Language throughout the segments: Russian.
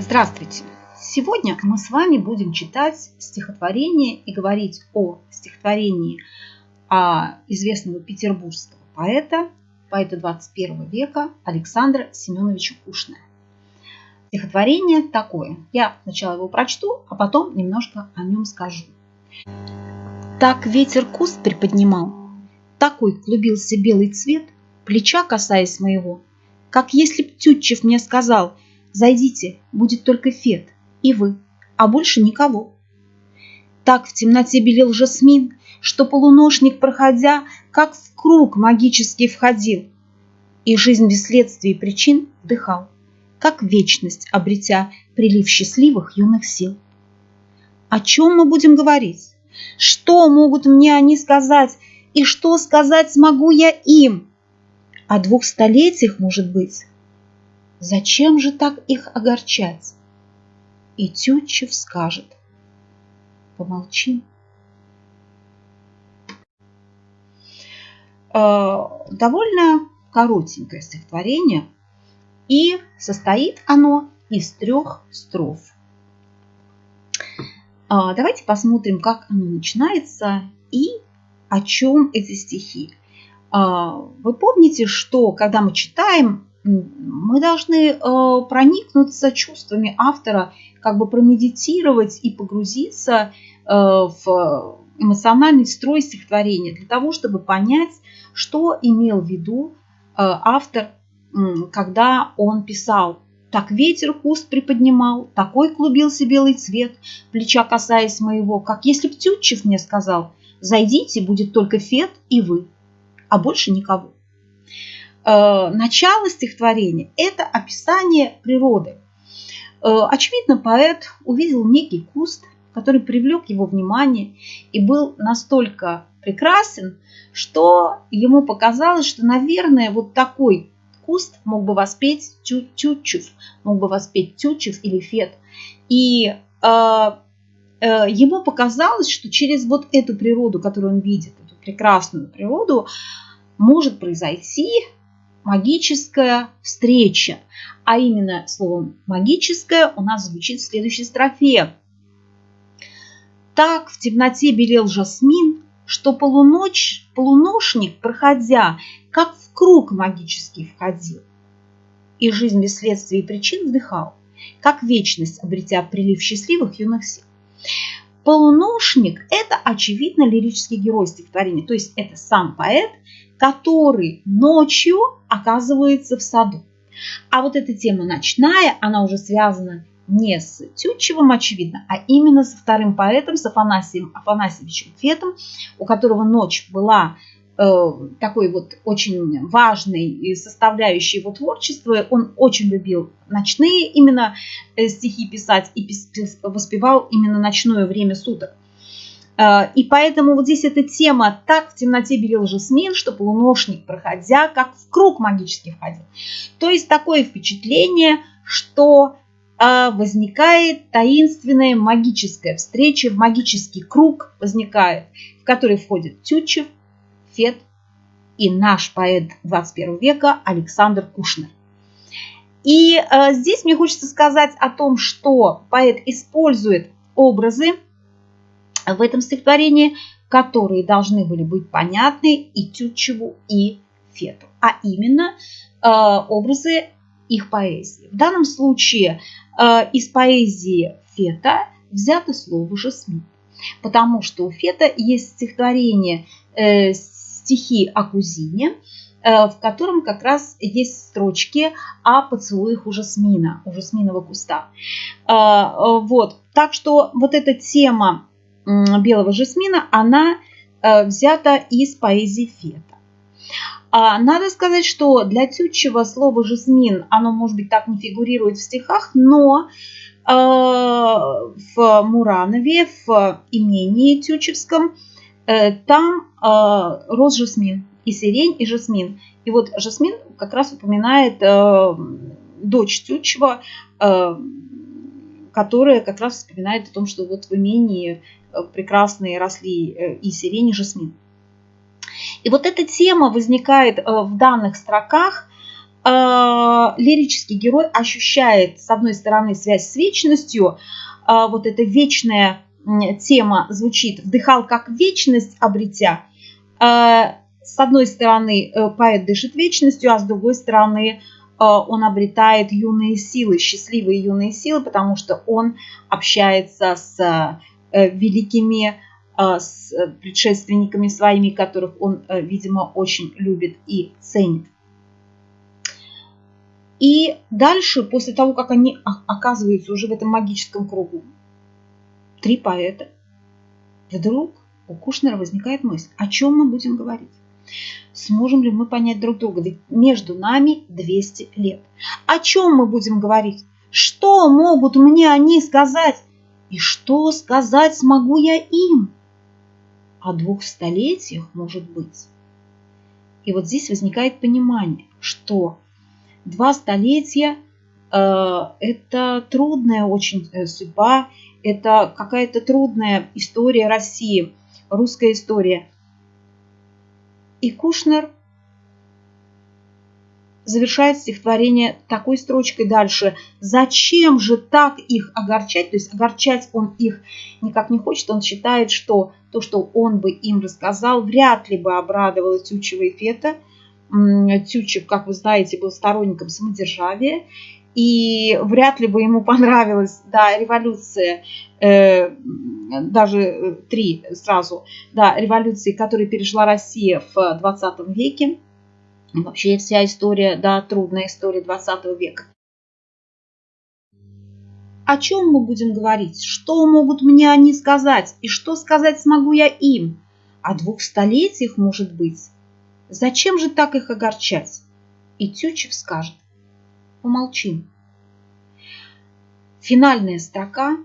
Здравствуйте! Сегодня мы с вами будем читать стихотворение и говорить о стихотворении известного петербургского поэта, поэта 21 века Александра Семеновича Кушная. Стихотворение такое. Я сначала его прочту, а потом немножко о нем скажу. Так ветер куст приподнимал, такой клубился белый цвет, плеча касаясь моего, как если б Тютчев мне сказал, зайдите, будет только Фет и вы, а больше никого. Так в темноте белел жасмин, что полуношник, проходя, как в круг магический входил, и жизнь без следствий и причин вдыхал, как вечность обретя прилив счастливых юных сил. О чем мы будем говорить? Что могут мне они сказать, и что сказать смогу я им? О двух столетиях, может быть. Зачем же так их огорчать? И Тютчев скажет. Помолчим. Э, довольно коротенькое стихотворение, и состоит оно из трех строф. А, давайте посмотрим, как оно начинается и о чем эти стихи. А, вы помните, что когда мы читаем, мы должны э, проникнуться чувствами автора, как бы промедитировать и погрузиться э, в эмоциональный строй стихотворения для того, чтобы понять, что имел в виду э, автор, когда он писал. Так ветер куст приподнимал, такой клубился белый цвет, плеча касаясь моего, как если б Тютчев мне сказал, зайдите, будет только Фет и вы, а больше никого. Э, начало стихотворения – это описание природы. Э, очевидно, поэт увидел некий куст, который привлек его внимание и был настолько прекрасен, что ему показалось, что, наверное, вот такой куст мог бы воспеть Тютчев, мог бы воспеть Тютчев или Фет. И э, э, ему показалось, что через вот эту природу, которую он видит, прекрасную природу, может произойти магическая встреча. А именно словом магическая у нас звучит в следующей строфе. Так в темноте белел жасмин, что полуночь, полуношник, проходя, как в круг магический входил. И жизнь без следствий и причин вдыхал, как вечность, обретя прилив счастливых юных сил. Полуношник – это, очевидно, лирический герой стихотворения, то есть это сам поэт, который ночью оказывается в саду. А вот эта тема ночная, она уже связана не с Тютчевым, очевидно, а именно со вторым поэтом, с Афанасием Афанасьевичем Фетом, у которого ночь была такой вот очень важной составляющей его творчества. Он очень любил ночные именно э, стихи писать и воспевал именно ночное время суток. Э, и поэтому вот здесь эта тема «Так в темноте белел жасмин, что полуношник, проходя, как в круг магический входил». То есть такое впечатление, что возникает таинственная магическая встреча, магический круг возникает, в который входит Тютчев, Фет и наш поэт 21 века Александр Кушнер. И э, здесь мне хочется сказать о том, что поэт использует образы в этом стихотворении, которые должны были быть понятны и Тютчеву, и Фету. А именно э, образы их поэзии. В данном случае э, из поэзии Фета взято слово «жасмин», потому что у Фета есть стихотворение э, стихи о кузине, э, в котором как раз есть строчки о поцелуях у жасмина, у жасминового куста. Вот. Так что вот эта тема белого жасмина, она взята из поэзии Фета. А, надо сказать, что для Тютчева слово «жасмин», оно, может быть, так не фигурирует в стихах, но э, в Муранове, в имении Тютчевском, э, там э, рос жасмин, и сирень, и жасмин. И вот жасмин как раз упоминает дочь Тютчева, которая как раз вспоминает о том, что вот в имении прекрасные росли и сирень, и жасмин. И вот эта тема возникает э, в данных строках э, лирический герой ощущает, с одной стороны, связь с вечностью, вот эта вечная тема звучит «вдыхал как вечность, обретя». С одной стороны, поэт дышит вечностью, а с другой стороны, он обретает юные силы, счастливые юные силы, потому что он общается с великими с предшественниками своими, которых он, видимо, очень любит и ценит. И дальше, после того, как они оказываются уже в этом магическом кругу, три поэта, вдруг у Кушнера возникает мысль, о чем мы будем говорить. Сможем ли мы понять друг друга? Ведь между нами 200 лет. О чем мы будем говорить? Что могут мне они сказать? И что сказать смогу я им? О двух столетиях, может быть. И вот здесь возникает понимание, что два столетия э, – это трудная очень э, судьба, это какая-то трудная история России, русская история. И Кушнер завершает стихотворение такой строчкой дальше. Зачем же так их огорчать? То есть огорчать он их никак не хочет. Он считает, что то, что он бы им рассказал, вряд ли бы обрадовало Тютчева и Фета – Тютчев, как вы знаете, был сторонником самодержавия, и вряд ли бы ему понравилась да, революция, э, даже э, три сразу, да, революции, которые пережила Россия в 20 веке. Вообще вся история, да, трудная история 20 века. О чем мы будем говорить? Что могут мне они сказать? И что сказать смогу я им? О двух столетиях, может быть? Зачем же так их огорчать? И Тютчев скажет, помолчим. Финальная строка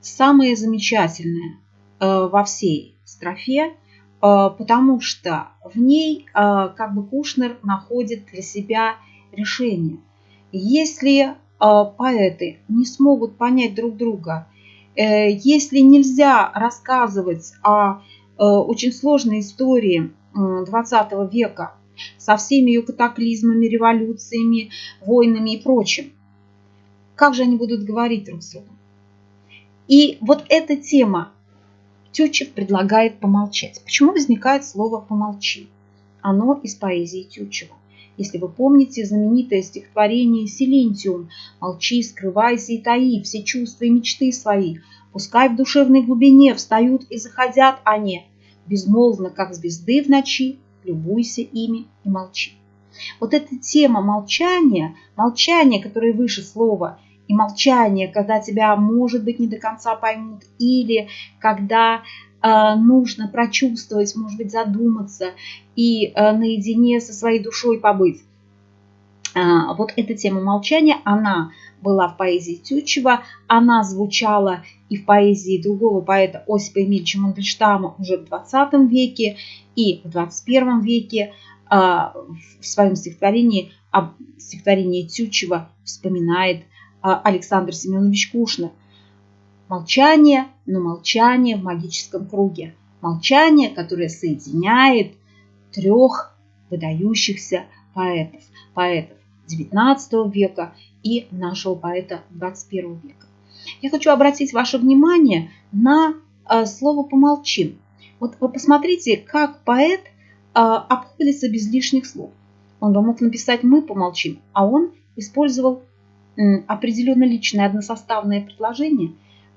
самая замечательная э, во всей строфе, э, потому что в ней э, как бы Кушнер находит для себя решение. Если поэты не смогут понять друг друга, если нельзя рассказывать о очень сложной истории 20 века со всеми ее катаклизмами, революциями, войнами и прочим. Как же они будут говорить друг с другом? И вот эта тема Тютчев предлагает помолчать. Почему возникает слово «помолчи»? Оно из поэзии Тютчева. Если вы помните знаменитое стихотворение «Силентиум» «Молчи, скрывайся и таи все чувства и мечты свои, пускай в душевной глубине встают и заходят они, безмолвно, как звезды в ночи, любуйся ими и молчи. Вот эта тема молчания, молчание, которое выше слова, и молчание, когда тебя, может быть, не до конца поймут, или когда э, нужно прочувствовать, может быть, задуматься и э, наедине со своей душой побыть. Э, вот эта тема молчания, она была в поэзии Тютчева, она звучала и в поэзии другого поэта Осипа Эмильевича Мандельштама уже в 20 веке и в 21 веке а, в своем стихотворении, об стихотворении Тютчева вспоминает а, Александр Семенович Кушнер. Молчание, но молчание в магическом круге. Молчание, которое соединяет трех выдающихся поэтов. Поэтов XIX века и нашего поэта 21 века. Я хочу обратить ваше внимание на э, слово «помолчим». Вот вы посмотрите, как поэт э, обходится без лишних слов. Он бы мог написать «мы помолчим», а он использовал определенно личное односоставное предложение,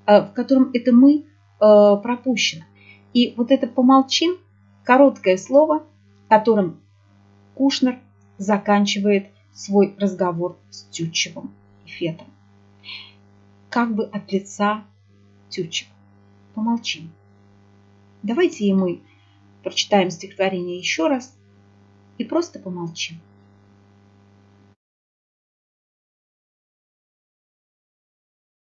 э, в котором это «мы» пропущено. И вот это «помолчим» – короткое слово, которым Кушнер заканчивает свой разговор с Тютчевым и Фетом. Как бы от лица Тютчева. Помолчим. Давайте и мы прочитаем стихотворение еще раз и просто помолчим.